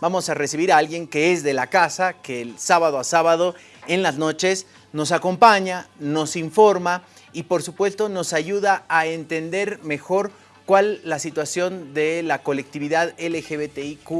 vamos a recibir a alguien que es de la casa, que el sábado a sábado en las noches nos acompaña, nos informa y por supuesto nos ayuda a entender mejor cuál la situación de la colectividad LGBTIQ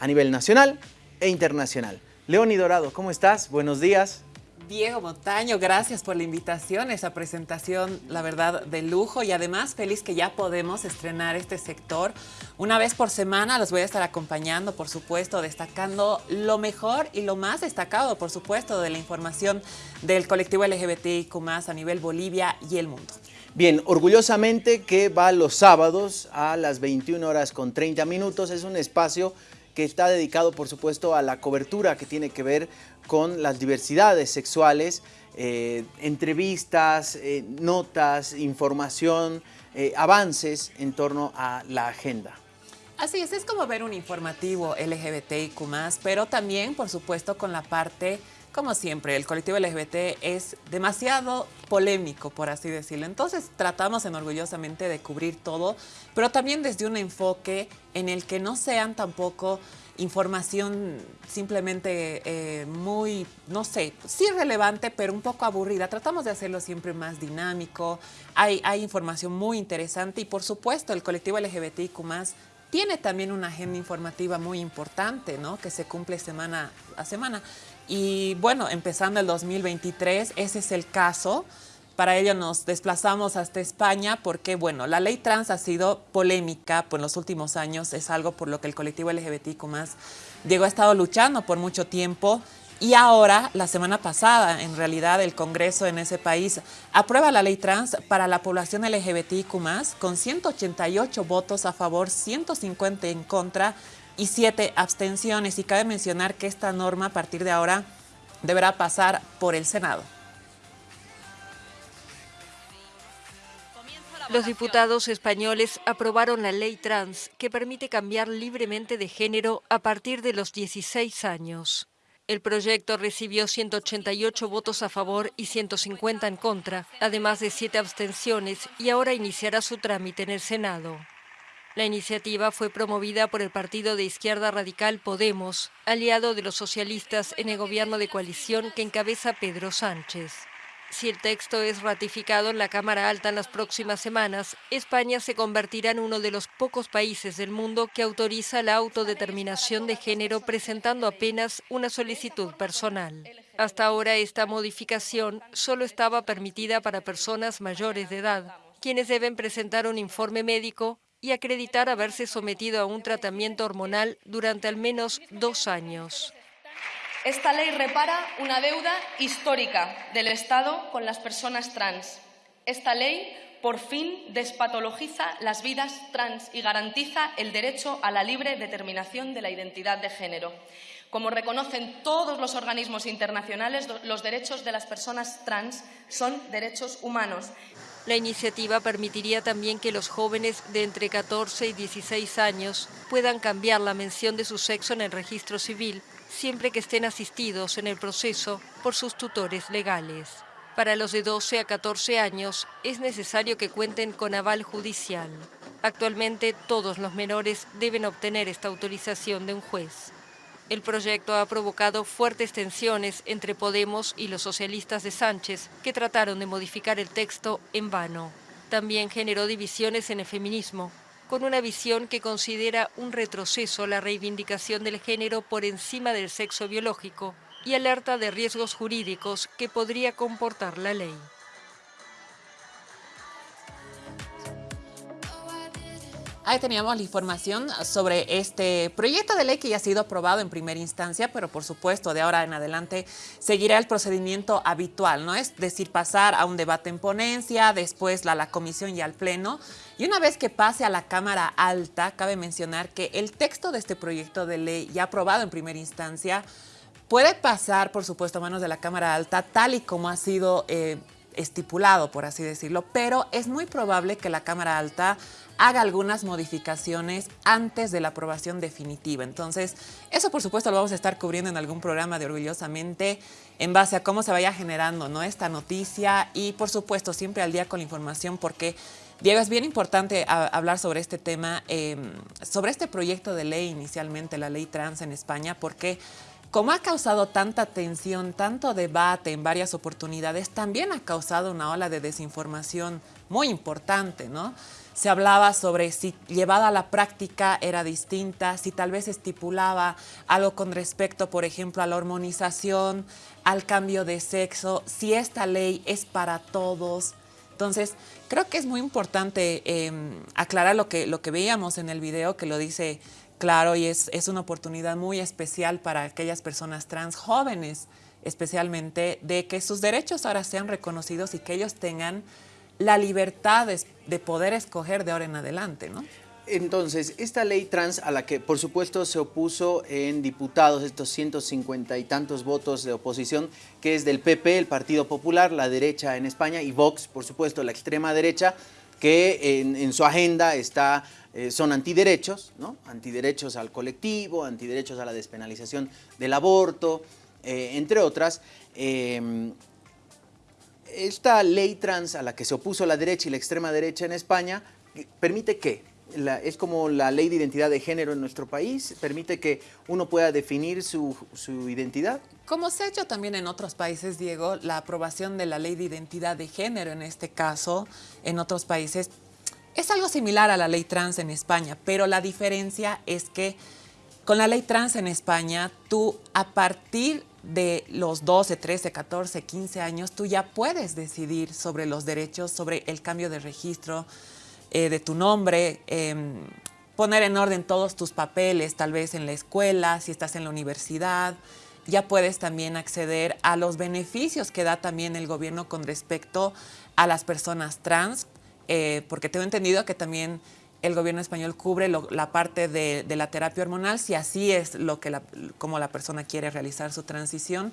a nivel nacional e internacional. Leoni Dorado, ¿cómo estás? Buenos días. Diego Montaño, gracias por la invitación, esa presentación, la verdad, de lujo y además feliz que ya podemos estrenar este sector. Una vez por semana los voy a estar acompañando, por supuesto, destacando lo mejor y lo más destacado, por supuesto, de la información del colectivo LGBTIQ+, a nivel Bolivia y el mundo. Bien, orgullosamente que va los sábados a las 21 horas con 30 minutos, es un espacio que está dedicado, por supuesto, a la cobertura que tiene que ver con las diversidades sexuales, eh, entrevistas, eh, notas, información, eh, avances en torno a la agenda. Así es, es como ver un informativo LGBTIQ+, pero también, por supuesto, con la parte como siempre, el colectivo LGBT es demasiado polémico, por así decirlo. Entonces tratamos enorgullosamente de cubrir todo, pero también desde un enfoque en el que no sean tampoco información simplemente eh, muy, no sé, sí relevante, pero un poco aburrida. Tratamos de hacerlo siempre más dinámico, hay, hay información muy interesante y por supuesto el colectivo LGBTIQ+, tiene también una agenda informativa muy importante, ¿no? Que se cumple semana a semana. Y bueno, empezando el 2023, ese es el caso. Para ello nos desplazamos hasta España porque, bueno, la ley trans ha sido polémica por los últimos años. Es algo por lo que el colectivo LGBTIQ+, Diego ha estado luchando por mucho tiempo. Y ahora, la semana pasada, en realidad, el Congreso en ese país aprueba la ley trans para la población LGBTIQ+, con 188 votos a favor, 150 en contra y siete abstenciones. Y cabe mencionar que esta norma a partir de ahora deberá pasar por el Senado. Los diputados españoles aprobaron la ley trans que permite cambiar libremente de género a partir de los 16 años. El proyecto recibió 188 votos a favor y 150 en contra, además de siete abstenciones, y ahora iniciará su trámite en el Senado. La iniciativa fue promovida por el partido de izquierda radical Podemos, aliado de los socialistas en el gobierno de coalición que encabeza Pedro Sánchez. Si el texto es ratificado en la Cámara Alta en las próximas semanas, España se convertirá en uno de los pocos países del mundo que autoriza la autodeterminación de género presentando apenas una solicitud personal. Hasta ahora esta modificación solo estaba permitida para personas mayores de edad, quienes deben presentar un informe médico y acreditar haberse sometido a un tratamiento hormonal durante al menos dos años. Esta ley repara una deuda histórica del Estado con las personas trans. Esta ley por fin despatologiza las vidas trans y garantiza el derecho a la libre determinación de la identidad de género. Como reconocen todos los organismos internacionales, los derechos de las personas trans son derechos humanos la iniciativa permitiría también que los jóvenes de entre 14 y 16 años puedan cambiar la mención de su sexo en el registro civil siempre que estén asistidos en el proceso por sus tutores legales. Para los de 12 a 14 años es necesario que cuenten con aval judicial. Actualmente todos los menores deben obtener esta autorización de un juez. El proyecto ha provocado fuertes tensiones entre Podemos y los socialistas de Sánchez, que trataron de modificar el texto en vano. También generó divisiones en el feminismo, con una visión que considera un retroceso la reivindicación del género por encima del sexo biológico y alerta de riesgos jurídicos que podría comportar la ley. Ahí teníamos la información sobre este proyecto de ley que ya ha sido aprobado en primera instancia, pero por supuesto de ahora en adelante seguirá el procedimiento habitual, ¿no? Es decir, pasar a un debate en ponencia, después a la comisión y al pleno. Y una vez que pase a la Cámara Alta, cabe mencionar que el texto de este proyecto de ley ya aprobado en primera instancia puede pasar, por supuesto, a manos de la Cámara Alta, tal y como ha sido eh, estipulado, por así decirlo, pero es muy probable que la Cámara Alta haga algunas modificaciones antes de la aprobación definitiva. Entonces, eso por supuesto lo vamos a estar cubriendo en algún programa de Orgullosamente en base a cómo se vaya generando ¿no? esta noticia y por supuesto siempre al día con la información porque Diego, es bien importante hablar sobre este tema, em, sobre este proyecto de ley inicialmente, la ley trans en España, porque como ha causado tanta tensión, tanto debate en varias oportunidades, también ha causado una ola de desinformación muy importante, ¿no? Se hablaba sobre si llevada a la práctica era distinta, si tal vez estipulaba algo con respecto, por ejemplo, a la hormonización, al cambio de sexo, si esta ley es para todos. Entonces, creo que es muy importante em, aclarar lo que, lo que veíamos en el video, que lo dice claro y es, es una oportunidad muy especial para aquellas personas trans jóvenes, especialmente, de que sus derechos ahora sean reconocidos y que ellos tengan la libertad de, de poder escoger de ahora en adelante, ¿no? Entonces, esta ley trans a la que por supuesto se opuso en diputados estos 150 y tantos votos de oposición, que es del PP, el Partido Popular, la derecha en España, y Vox, por supuesto, la extrema derecha, que en, su agenda está, eh, son antiderechos, ¿no? antiderechos al colectivo, antiderechos a la despenalización del aborto, eh, entre otras. Em, esta ley trans a la que se opuso la derecha y la extrema derecha en España, ¿permite qué? es como la ley de identidad de género en nuestro país, permite que uno pueda definir su, identidad. Como se ha hecho también en otros países, Diego, la aprobación de la ley de identidad de género en este caso, en otros países, es algo similar a la ley trans en España, pero la diferencia es que con la ley trans en España, tú a partir de los 12, 13, 14, 15 años, tú ya puedes decidir sobre los derechos, sobre el cambio de registro, eh, de tu nombre, em, poner en orden todos tus papeles, tal vez en la escuela, si estás en la universidad. Ya puedes también acceder a los beneficios que da también el gobierno con respecto a las personas trans, eh, porque tengo entendido que también el gobierno español cubre la parte de, la terapia hormonal, si así es lo que como la persona quiere realizar su transición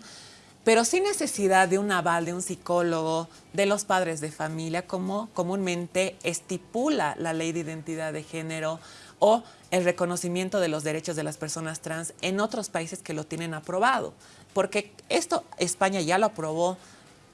pero sin necesidad de un aval de un psicólogo, de los padres de familia, como comúnmente estipula la ley de identidad de género o el reconocimiento de los derechos de las personas trans en otros países que lo tienen aprobado. Porque esto España ya lo aprobó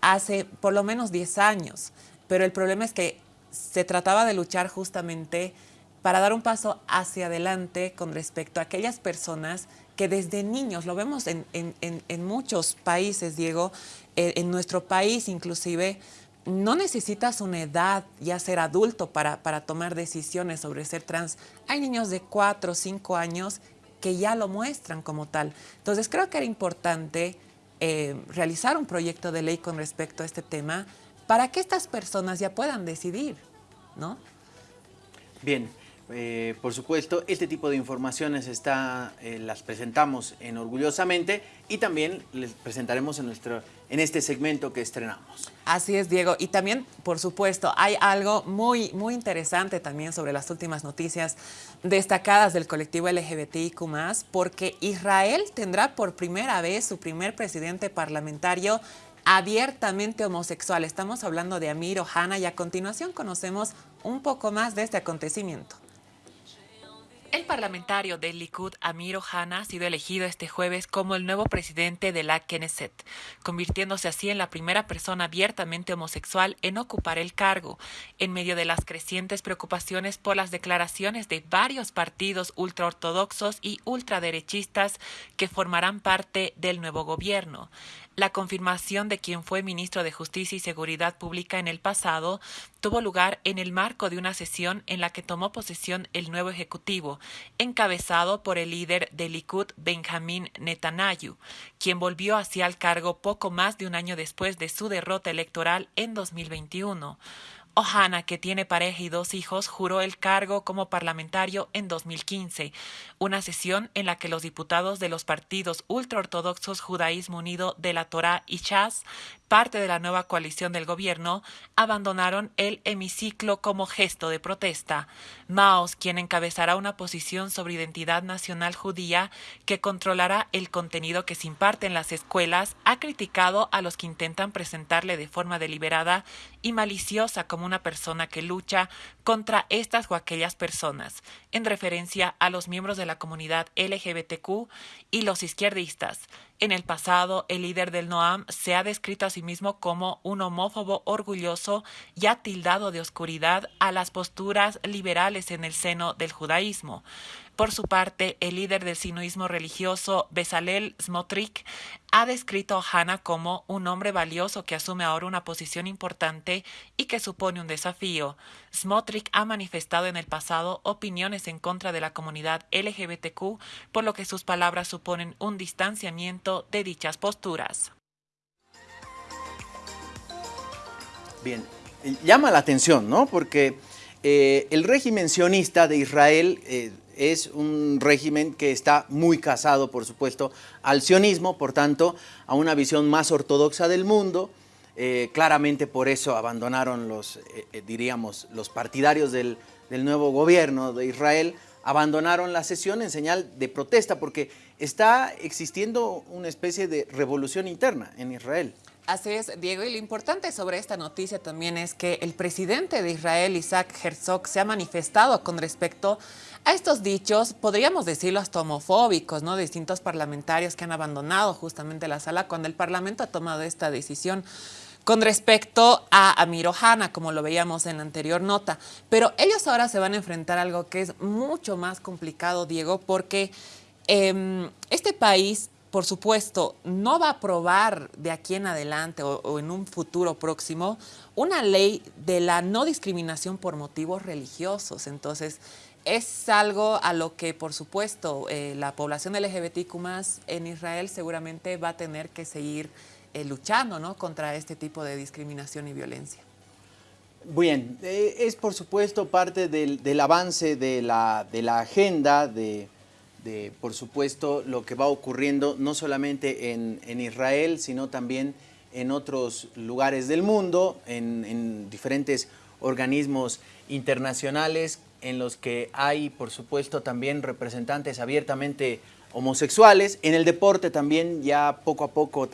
hace por lo menos 10 años, pero el problema es que se trataba de luchar justamente para dar un paso hacia adelante con respecto a aquellas personas que desde niños, lo vemos en, muchos países, Diego, eh, en nuestro país inclusive, no necesitas una edad, ya ser adulto, para, para tomar decisiones sobre ser trans. Hay niños de 4 o 5 años que ya lo muestran como tal. Entonces creo que era importante eh, realizar un proyecto de ley con respecto a este tema para que estas personas ya puedan decidir, ¿no? Bien, eh, por supuesto, este tipo de informaciones está, eh, las presentamos en Orgullosamente y también les presentaremos en, nuestro, en este segmento que estrenamos. Así es, Diego. Y también, por supuesto, hay algo muy, muy interesante también sobre las últimas noticias destacadas del colectivo LGBTIQ+, porque Israel tendrá por primera vez su primer presidente parlamentario abiertamente homosexual. Estamos hablando de Amir Ohana y a continuación conocemos un poco más de este acontecimiento. El parlamentario del Likud, Amir Ohana, ha sido elegido este jueves como el nuevo presidente de la Knesset, convirtiéndose así en la primera persona abiertamente homosexual en ocupar el cargo, en medio de las crecientes preocupaciones por las declaraciones de varios partidos ultraortodoxos y ultraderechistas que formarán parte del nuevo gobierno. La confirmación de quien fue ministro de Justicia y Seguridad Pública en el pasado tuvo lugar en el marco de una sesión en la que tomó posesión el nuevo Ejecutivo, encabezado por el líder del Likud, Benjamin Netanyahu, quien volvió hacia el cargo poco más de un año después de su derrota electoral en 2021. Ohana, que tiene pareja y dos hijos, juró el cargo como parlamentario en 2015, una sesión en la que los diputados de los partidos ultraortodoxos Judaísmo Unido de la Torá y Chas, parte de la nueva coalición del gobierno, abandonaron el hemiciclo como gesto de protesta. Maos, quien encabezará una posición sobre identidad nacional judía que controlará el contenido que se imparte en las escuelas, ha criticado a los que intentan presentarle de forma deliberada y maliciosa como una persona que lucha contra estas o aquellas personas, en referencia a los miembros de la comunidad LGBTQ y los izquierdistas. En el pasado, el líder del Noam se ha descrito a sí mismo como un homófobo orgulloso y ha tildado de oscuridad a las posturas liberales en el seno del judaísmo. Por su parte, el líder del sinuismo religioso, Bezalel Smotrich, ha descrito a Hannah como un hombre valioso que asume ahora una posición importante y que supone un desafío. Smotrich ha manifestado en el pasado opiniones en contra de la comunidad LGBTQ, por lo que sus palabras suponen un distanciamiento de dichas posturas. Bien, llama la atención, ¿no? Porque eh, el régimen sionista de Israel eh, es un régimen que está muy casado, por supuesto, al sionismo, por tanto, a una visión más ortodoxa del mundo. Eh, claramente por eso abandonaron los, eh, eh, diríamos, los partidarios del, del nuevo gobierno de Israel, abandonaron la sesión en señal de protesta, porque está existiendo una especie de revolución interna en Israel. Así es, Diego, y lo importante sobre esta noticia también es que el presidente de Israel, Isaac Herzog, se ha manifestado con respecto estos dichos, podríamos decirlo hasta homofóbicos, ¿no? Distintos parlamentarios que han abandonado justamente la sala cuando el Parlamento ha tomado esta decisión con respecto a Amir Ohana, como lo veíamos en la anterior nota. Pero ellos ahora se van a enfrentar a algo que es mucho más complicado, Diego, porque eh, este país por supuesto, no va a aprobar de aquí en adelante o, en un futuro próximo una ley de la no discriminación por motivos religiosos. Entonces, es algo a lo que, por supuesto, eh, la población LGBTQ en Israel seguramente va a tener que seguir eh, luchando ¿no? contra este tipo de discriminación y violencia. Bien, eh, es por supuesto parte del, avance de la, de la agenda de por supuesto, lo que va ocurriendo no solamente en, en Israel, sino también en otros lugares del mundo, en, diferentes organismos internacionales en los que hay, por supuesto, también representantes abiertamente homosexuales. En el deporte también ya poco a poco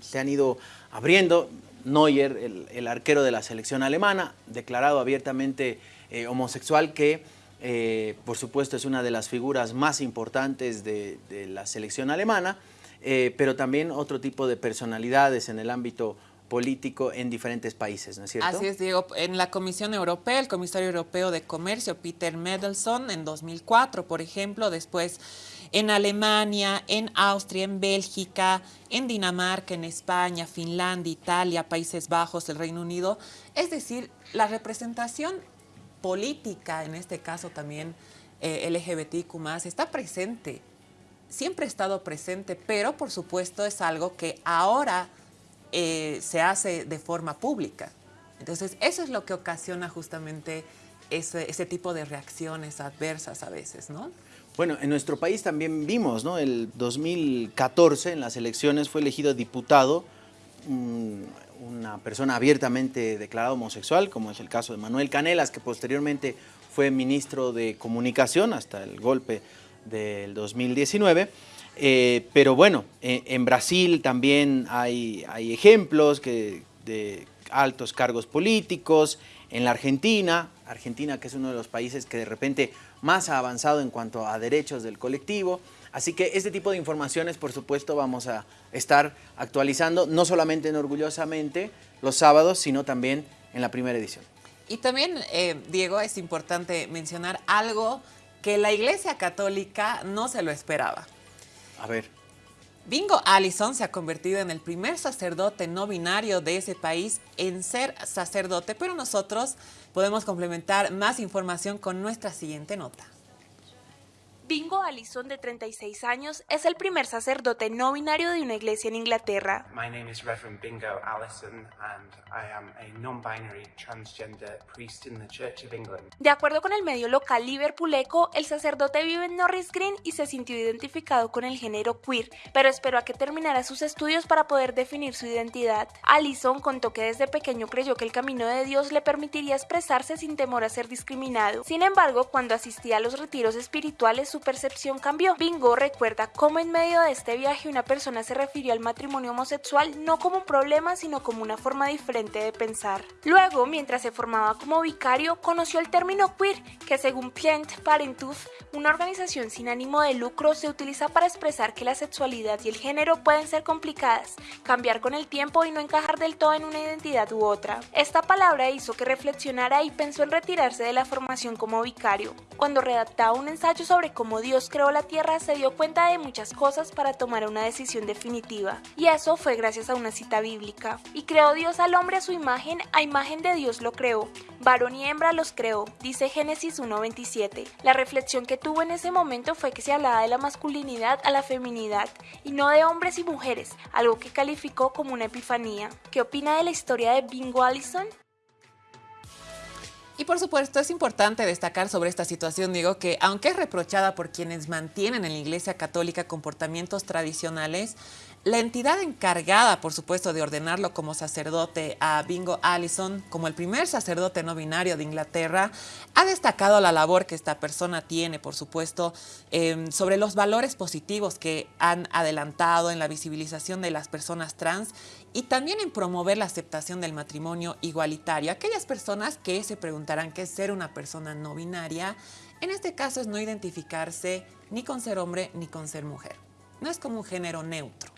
se han ido abriendo. Neuer, el, arquero de la selección alemana, declarado abiertamente eh, homosexual, que eh, por supuesto es una de las figuras más importantes de, de la selección alemana, eh, pero también otro tipo de personalidades en el ámbito político en diferentes países, ¿no es cierto? Así es, Diego. En la Comisión Europea, el comisario europeo de comercio, Peter Medelson, en 2004, por ejemplo, después en Alemania, en Austria, en Bélgica, en Dinamarca, en España, Finlandia, Italia, Países Bajos, el Reino Unido. Es decir, la representación política, en este caso también eh, LGBTQ+, está presente, siempre ha estado presente, pero por supuesto es algo que ahora eh, se hace de forma pública. Entonces, eso es lo que ocasiona justamente ese, tipo de reacciones adversas a veces, ¿no? Bueno, en nuestro país también vimos, ¿no? El 2014 en las elecciones fue elegido diputado mmm, una persona abiertamente declarada homosexual, como es el caso de Manuel Canelas, que posteriormente fue ministro de Comunicación hasta el golpe del 2019. Eh, pero bueno, eh, en Brasil también hay, hay ejemplos de altos cargos políticos, en la Argentina, Argentina que es uno de los países que de repente más ha avanzado en cuanto a derechos del colectivo, Así que este tipo de informaciones, por supuesto, vamos a estar actualizando, no solamente en Orgullosamente los sábados, sino también en la primera edición. Y también, eh, Diego, es importante mencionar algo que la Iglesia Católica no se lo esperaba. A ver. Bingo Allison se ha convertido en el primer sacerdote no binario de ese país en ser sacerdote, pero nosotros podemos complementar más información con nuestra siguiente nota. Bingo Allison, de 36 años, es el primer sacerdote no binario de una iglesia en Inglaterra. My name is Reverend Bingo Allison and I am a non-binary transgender priest in the Church of England. De acuerdo con el medio local Liverpool Echo, el sacerdote vive en Norris Green y se sintió identificado con el género queer, pero esperó a que terminara sus estudios para poder definir su identidad. Allison contó que desde pequeño creyó que el camino de Dios le permitiría expresarse sin temor a ser discriminado. Sin embargo, cuando asistía a los retiros espirituales, su percepción cambió. Bingo recuerda cómo en medio de este viaje una persona se refirió al matrimonio homosexual no como un problema, sino como una forma diferente de pensar. Luego, mientras se formaba como vicario, conoció el término queer, que según Planned Parenthood, una organización sin ánimo de lucro, se utiliza para expresar que la sexualidad y el género pueden ser complicadas, cambiar con el tiempo y no encajar del todo en una identidad u otra. Esta palabra hizo que reflexionara y pensó en retirarse de la formación como vicario. Cuando redactaba un ensayo sobre cómo Dios creó la tierra, se dio cuenta de muchas cosas para tomar una decisión definitiva. Y eso fue gracias a una cita bíblica. Y creó Dios al hombre a su imagen, a imagen de Dios lo creó. Varón y hembra los creó, dice Génesis 1.27. La reflexión que tuvo en ese momento fue que se hablaba de la masculinidad a la feminidad, y no de hombres y mujeres, algo que calificó como una epifanía. ¿Qué opina de la historia de Bingo Allison? Y por supuesto es importante destacar sobre esta situación, digo, que aunque es reprochada por quienes mantienen en la Iglesia Católica comportamientos tradicionales, la entidad encargada, por supuesto, de ordenarlo como sacerdote a Bingo Allison, como el primer sacerdote no binario de Inglaterra, ha destacado la labor que esta persona tiene, por supuesto, em, sobre los valores positivos que han adelantado en la visibilización de las personas trans y también en promover la aceptación del matrimonio igualitario. Aquellas personas que se preguntarán qué es ser una persona no binaria, en este caso es no identificarse ni con ser hombre ni con ser mujer. No es como un género neutro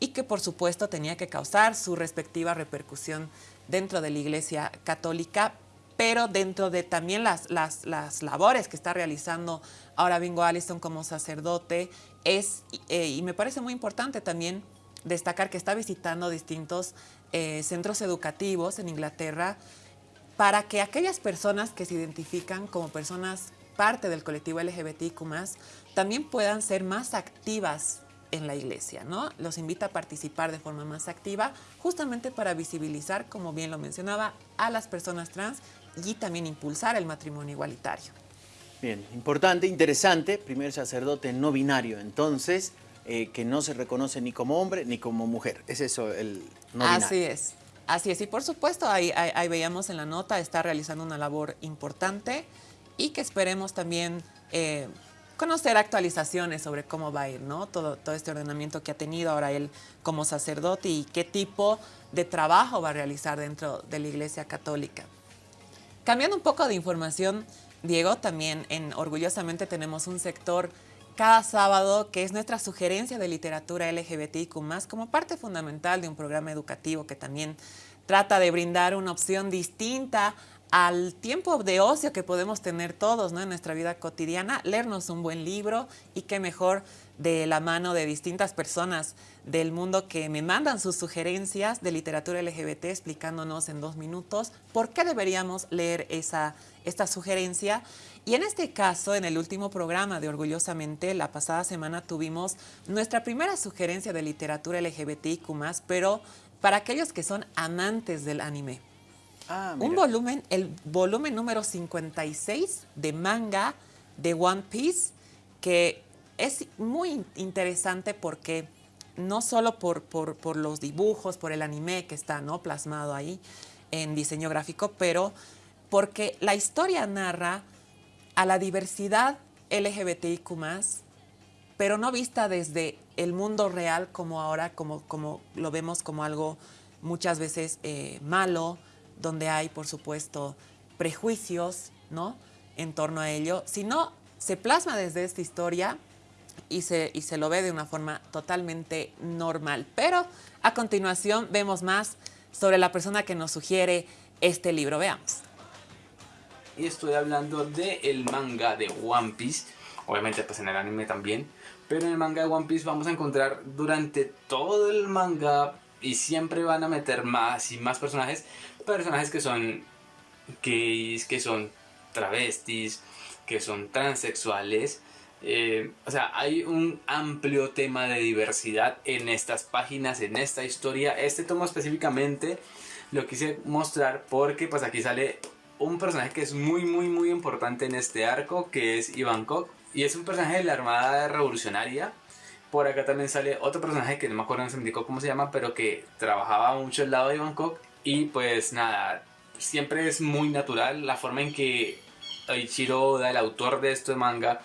y que por supuesto tenía que causar su respectiva repercusión dentro de la Iglesia Católica, pero dentro de también las, las, las labores que está realizando ahora Bingo Allison como sacerdote, es, eh, y me parece muy importante también destacar que está visitando distintos eh, centros educativos en Inglaterra para que aquellas personas que se identifican como personas parte del colectivo LGBTIQ+, también puedan ser más activas en la iglesia, ¿no? Los invita a participar de forma más activa, justamente para visibilizar, como bien lo mencionaba, a las personas trans y también impulsar el matrimonio igualitario. Bien, importante, interesante, primer sacerdote no binario, entonces, eh, que no se reconoce ni como hombre ni como mujer. Es eso el no. Así es, así es. Y por supuesto, ahí, ahí, veíamos en la nota, está realizando una labor importante y que esperemos también eh, conocer actualizaciones sobre cómo va a ir, ¿no? Todo, todo este ordenamiento que ha tenido ahora él como sacerdote y qué tipo de trabajo va a realizar dentro de la Iglesia Católica. Cambiando un poco de información, Diego, también en Orgullosamente tenemos un sector cada sábado que es nuestra sugerencia de literatura LGBTIQ+, como parte fundamental de un programa educativo que también trata de brindar una opción distinta al tiempo de ocio que podemos tener todos ¿no? en nuestra vida cotidiana, leernos un buen libro y qué mejor de la mano de distintas personas del mundo que me mandan sus sugerencias de literatura LGBT explicándonos en dos minutos por qué deberíamos leer esa, esta sugerencia. Y en este caso, en el último programa de Orgullosamente, la pasada semana tuvimos nuestra primera sugerencia de literatura LGBTIQ+, pero para aquellos que son amantes del anime. Ah, un volumen, el volumen número 56 de manga de One Piece, que es muy interesante porque no solo por, por, los dibujos, por el anime que está ¿no? plasmado ahí en diseño gráfico, pero porque la historia narra a la diversidad LGBTIQ+, pero no vista desde el mundo real como ahora, como, como lo vemos como algo muchas veces eh, malo, donde hay, por supuesto, prejuicios, ¿no? En torno a ello, sino se plasma desde esta historia y se, y se lo ve de una forma totalmente normal. Pero a continuación vemos más sobre la persona que nos sugiere este libro. Veamos. Y estoy hablando del el manga de One Piece, obviamente pues en el anime también, pero en el manga de One Piece vamos a encontrar durante todo el manga y siempre van a meter más y más personajes personajes que son gays, que son travestis, que son transexuales. Eh, o sea, hay un amplio tema de diversidad en estas páginas, en esta historia. Este tomo específicamente lo quise mostrar porque pues aquí sale un personaje que es muy muy muy importante en este arco, que es Ivankov. Y es un personaje de la Armada Revolucionaria. Por acá también sale otro personaje que no me acuerdo, indicó cómo se llama, pero que trabajaba mucho al lado de Ivankov y pues nada, siempre es muy natural la forma en que Ichiro Oda, el autor de este manga,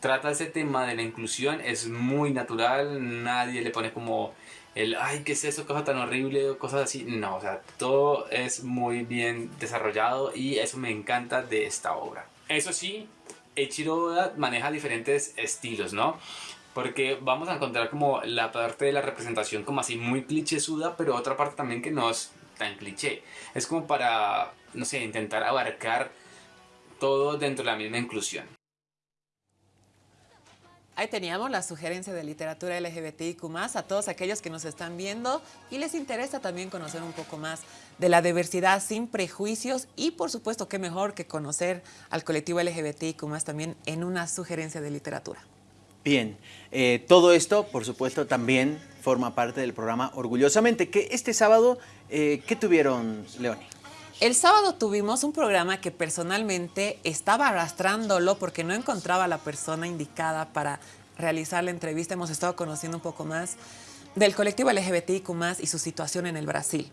trata ese tema de la inclusión, es muy natural, nadie le pone como el, ay, ¿qué es eso? Cosa tan horrible, cosas así. No, o sea, todo es muy bien desarrollado y eso me encanta de esta obra. Eso sí, Eiichiro maneja diferentes estilos, ¿no? Porque vamos a encontrar como la parte de la representación como así muy clichésuda, pero otra parte también que no es tan cliché. Es como para, no sé, intentar abarcar todo dentro de la misma inclusión. Ahí teníamos la sugerencia de literatura LGBTIQ+, a todos aquellos que nos están viendo y les interesa también conocer un poco más de la diversidad sin prejuicios y por supuesto qué mejor que conocer al colectivo LGBTIQ+, también en una sugerencia de literatura. Bien, eh, todo esto, por supuesto, también forma parte del programa Orgullosamente, que este sábado, eh, ¿qué tuvieron, Leoni? El sábado tuvimos un programa que personalmente estaba arrastrándolo porque no encontraba a la persona indicada para realizar la entrevista. Hemos estado conociendo un poco más del colectivo LGBTIQ y su situación en el Brasil.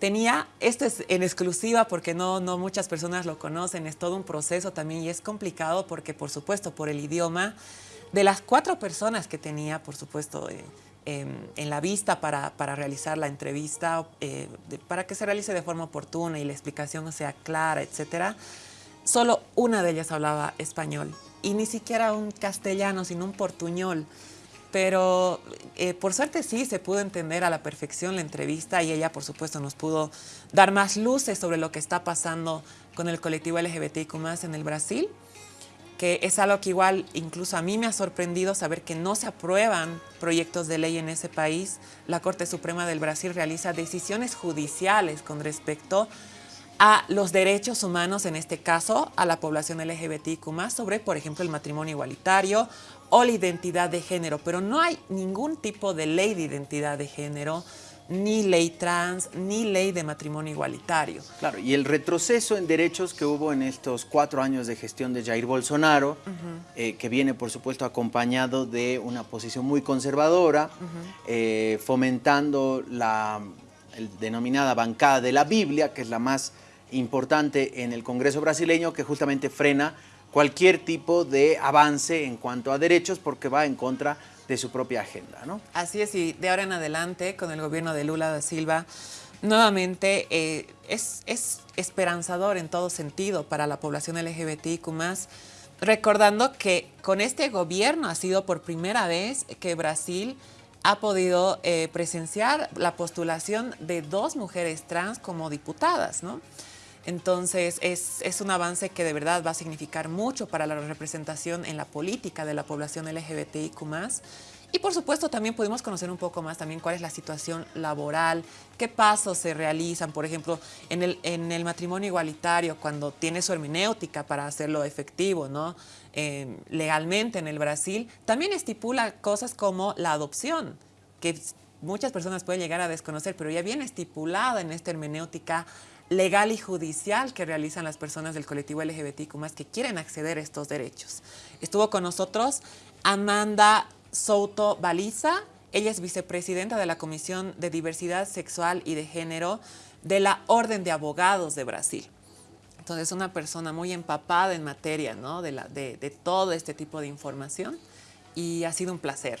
Tenía, esto es en exclusiva porque no, no muchas personas lo conocen, es todo un proceso también y es complicado porque por supuesto por el idioma, de las cuatro personas que tenía, por supuesto, eh, en la vista para, para realizar la entrevista, eh, para que se realice de forma oportuna y la explicación sea clara, etcétera, solo una de ellas hablaba español y ni siquiera un castellano, sino un portuñol. Pero eh, por suerte sí se pudo entender a la perfección la entrevista y ella, por supuesto, nos pudo dar más luces sobre lo que está pasando con el colectivo LGBTIQ en el Brasil que es algo que igual incluso a mí me ha sorprendido saber que no se aprueban proyectos de ley en ese país. La Corte Suprema del Brasil realiza decisiones judiciales con respecto a los derechos humanos, en este caso a la población LGBTIQ+, sobre, por ejemplo, el matrimonio igualitario o la identidad de género, pero no hay ningún tipo de ley de identidad de género ni ley trans, ni ley de matrimonio igualitario. Claro, y el retroceso en derechos que hubo en estos cuatro años de gestión de Jair Bolsonaro, eh, que viene por supuesto acompañado de una posición muy conservadora, eh, fomentando la denominada bancada de la Biblia, que es la más importante en el Congreso brasileño, que justamente frena cualquier tipo de avance en cuanto a derechos porque va en contra de su propia agenda. ¿no? Así es, y de ahora en adelante, con el gobierno de Lula da Silva, nuevamente eh, es, es, esperanzador en todo sentido para la población LGBTIQ+, recordando que con este gobierno ha sido por primera vez que Brasil ha podido eh, presenciar la postulación de dos mujeres trans como diputadas, ¿no? Entonces es, es, un avance que de verdad va a significar mucho para la representación en la política de la población LGBTIQ+. Y por supuesto también pudimos conocer un poco más también cuál es la situación laboral, qué pasos se realizan, por ejemplo, en el, en el matrimonio igualitario, cuando tiene su hermenéutica para hacerlo efectivo, ¿no? Eh, legalmente en el Brasil, también estipula cosas como la adopción, que muchas personas pueden llegar a desconocer, pero ya viene estipulada en esta hermenéutica legal y judicial que realizan las personas del colectivo LGBTQ que quieren acceder a estos derechos. Estuvo con nosotros Amanda Souto Baliza, ella es vicepresidenta de la Comisión de Diversidad Sexual y de Género de la Orden de Abogados de Brasil. Entonces, una persona muy empapada en materia de, de todo este tipo de información y ha sido un placer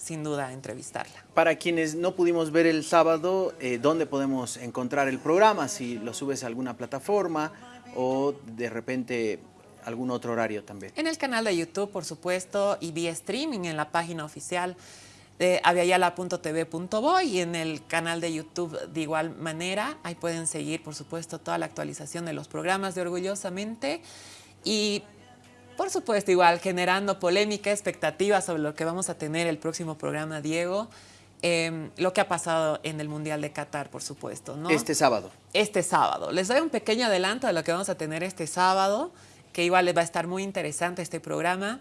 sin duda entrevistarla. Para quienes no pudimos ver el sábado, eh, ¿dónde podemos encontrar el programa? Si lo subes a alguna plataforma o de repente algún otro horario también. En el canal de YouTube, por supuesto, y vía streaming en la página oficial de aviala.tv.boy y en el canal de YouTube de igual manera. Ahí pueden seguir, por supuesto, toda la actualización de los programas de Orgullosamente. Y por supuesto, igual, generando polémica, expectativa sobre lo que vamos a tener el próximo programa, Diego. Em, lo que ha pasado en el Mundial de Qatar, por supuesto. ¿no? Este sábado. Este sábado. Les doy un pequeño adelanto de lo que vamos a tener este sábado, que igual les va a estar muy interesante este programa.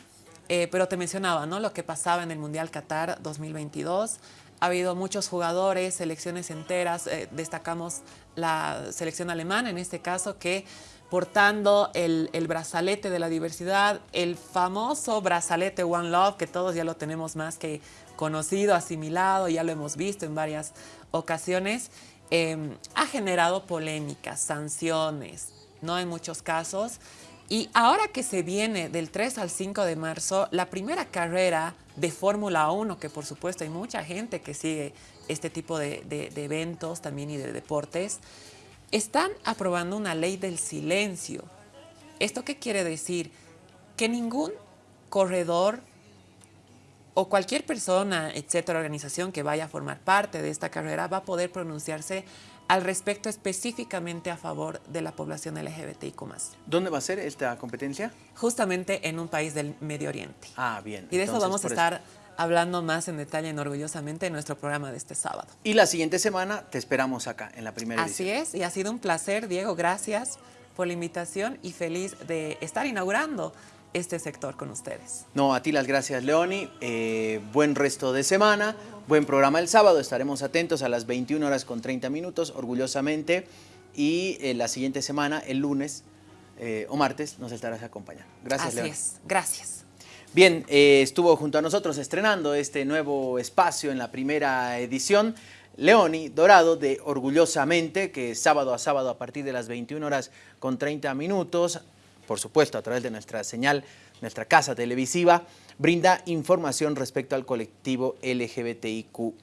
Eh, pero te mencionaba, ¿no? Lo que pasaba en el Mundial Qatar 2022. Ha habido muchos jugadores, selecciones enteras. Eh, destacamos la selección alemana en este caso, que portando el, brazalete de la diversidad, el famoso brazalete One Love, que todos ya lo tenemos más que conocido, asimilado, ya lo hemos visto en varias ocasiones, em, ha generado polémicas, sanciones, ¿no? En muchos casos. Y ahora que se viene del 3 al 5 de marzo, la primera carrera de Fórmula 1, que por supuesto hay mucha gente que sigue este tipo de, de eventos también y de deportes, están aprobando una ley del silencio. ¿Esto qué quiere decir? Que ningún corredor o cualquier persona, etcétera, organización que vaya a formar parte de esta carrera va a poder pronunciarse al respecto específicamente a favor de la población LGBTIQ+. ¿Dónde va a ser esta competencia? Justamente en un país del Medio Oriente. Ah, bien. Y de eso vamos a estar hablando más en detalle en Orgullosamente en nuestro programa de este sábado. Y la siguiente semana te esperamos acá, en la primera Así edición. es, y ha sido un placer, Diego, gracias por la invitación y feliz de estar inaugurando este sector con ustedes. No, a ti las gracias, Leoni. Eh, buen resto de semana, buen programa el sábado. Estaremos atentos a las 21 horas con 30 minutos, orgullosamente. Y eh, la siguiente semana, el lunes eh, o martes, nos estarás acompañando. Gracias, Así Leoni. es, gracias. Bien, eh, estuvo junto a nosotros estrenando este nuevo espacio en la primera edición. Leoni Dorado de Orgullosamente, que sábado a sábado a partir de las 21 horas con 30 minutos, por supuesto a través de nuestra señal, nuestra casa televisiva, brinda información respecto al colectivo LGBTIQ+.